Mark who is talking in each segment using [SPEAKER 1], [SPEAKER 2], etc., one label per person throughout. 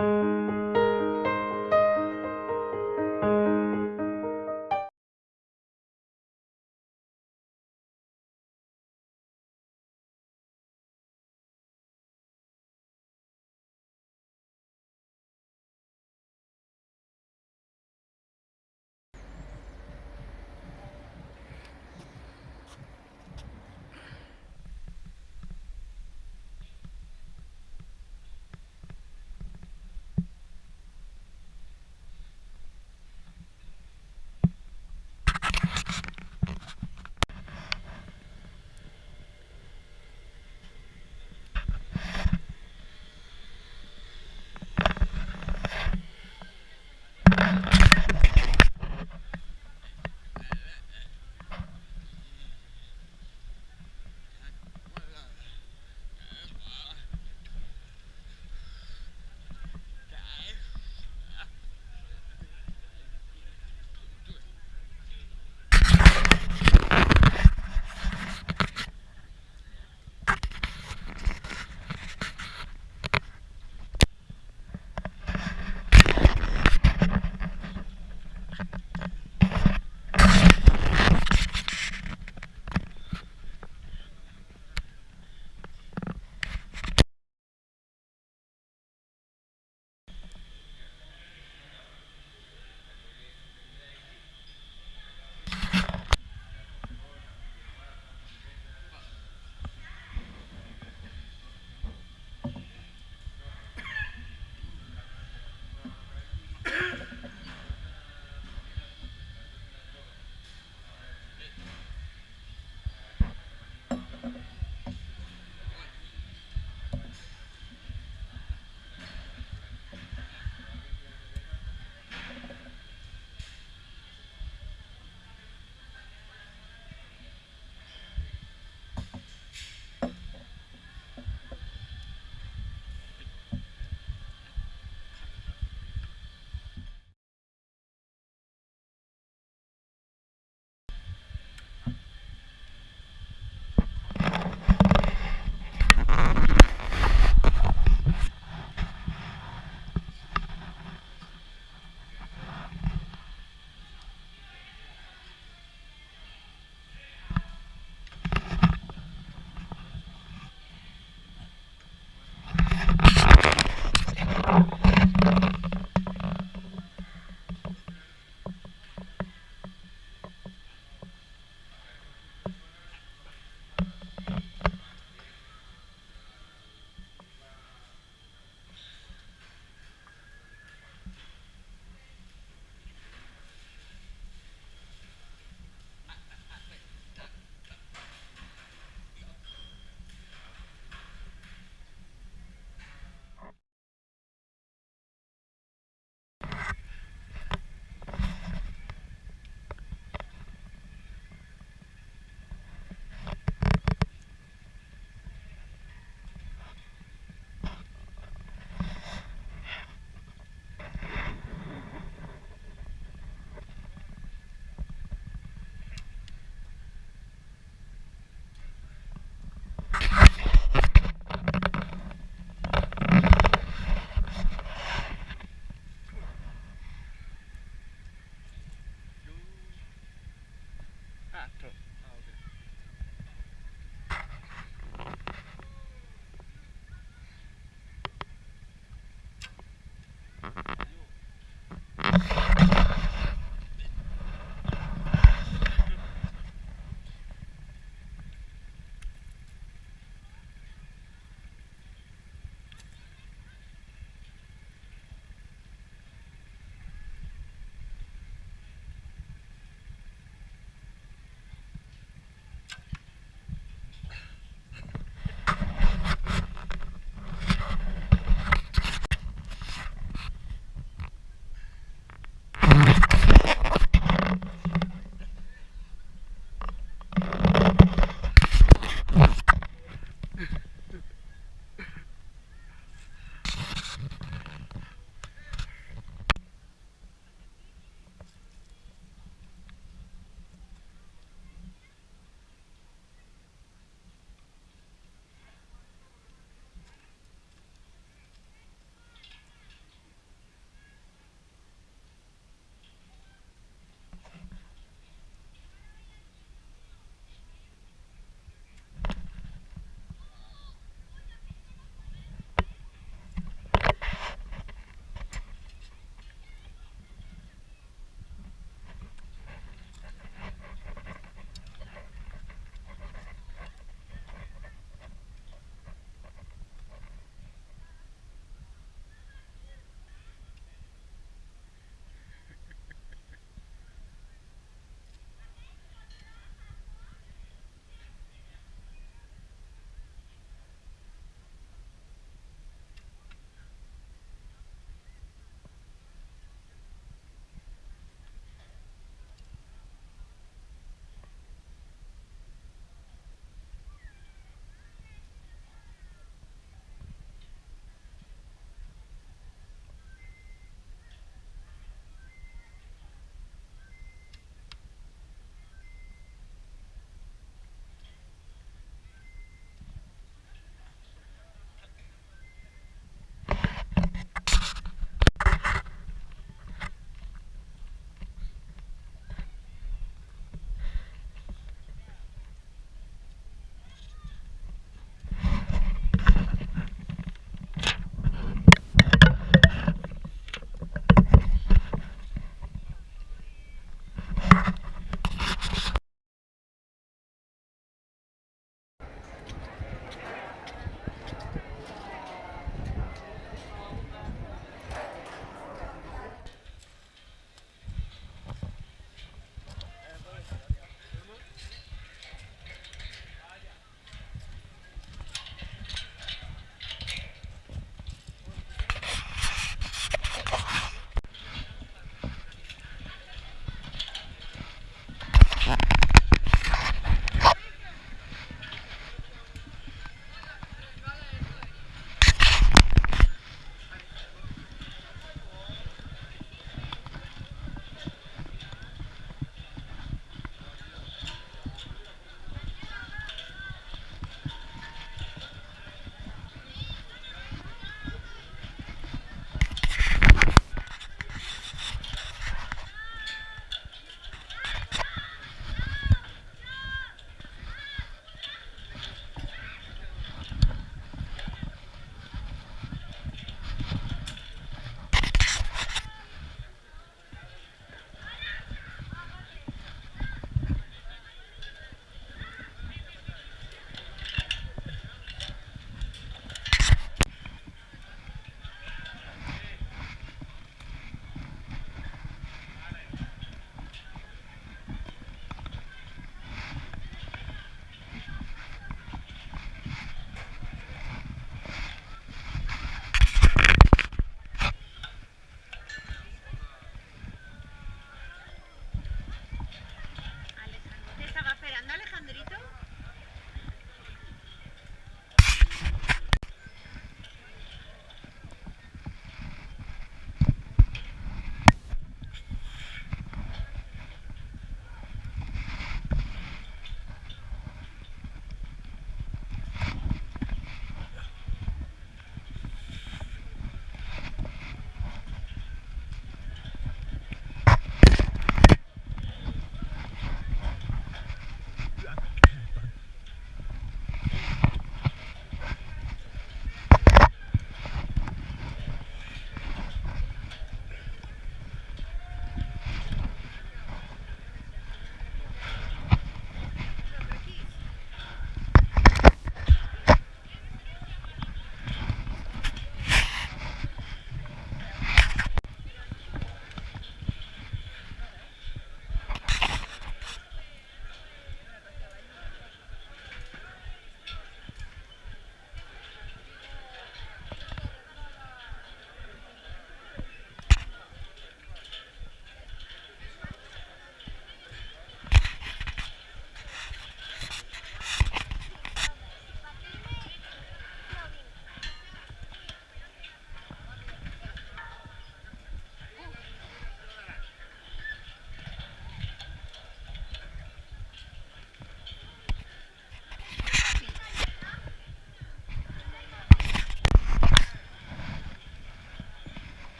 [SPEAKER 1] Música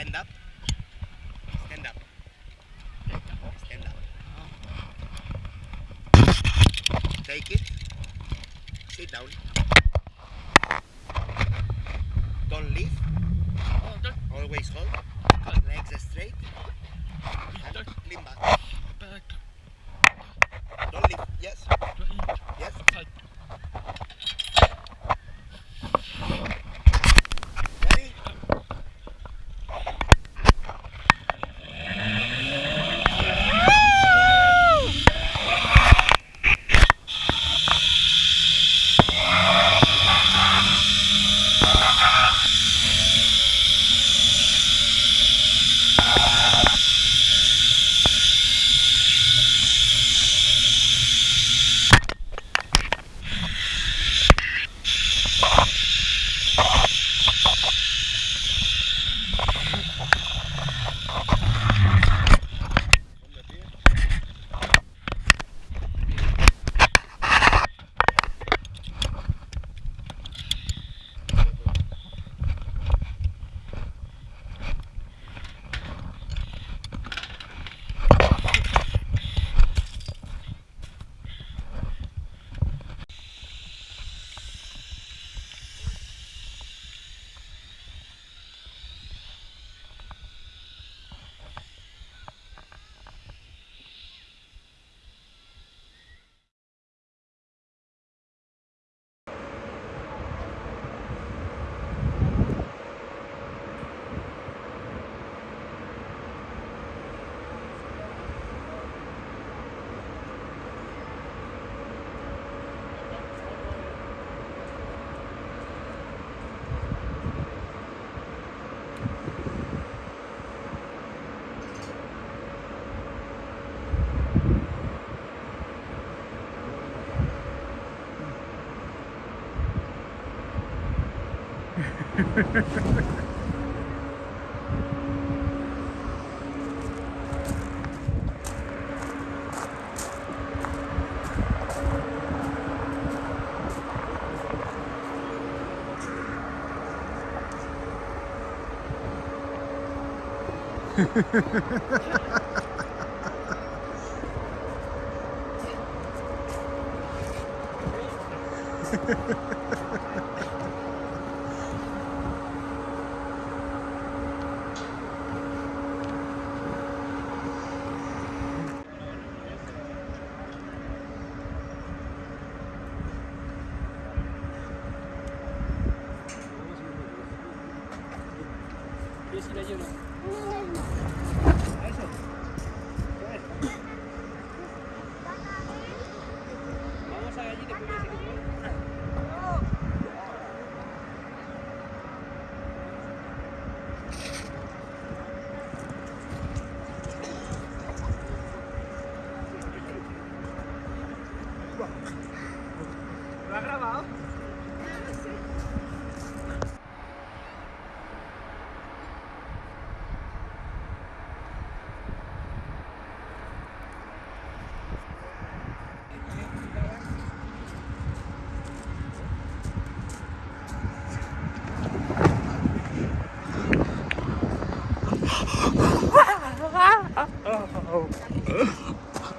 [SPEAKER 1] Stand up. Stand up. Stand up. Take it. Sit down. Don't leave. Always hold. Legs straight. And lean back. Don't leave. Yes. Yes. Ready?
[SPEAKER 2] 骑着进来。那是？Oh.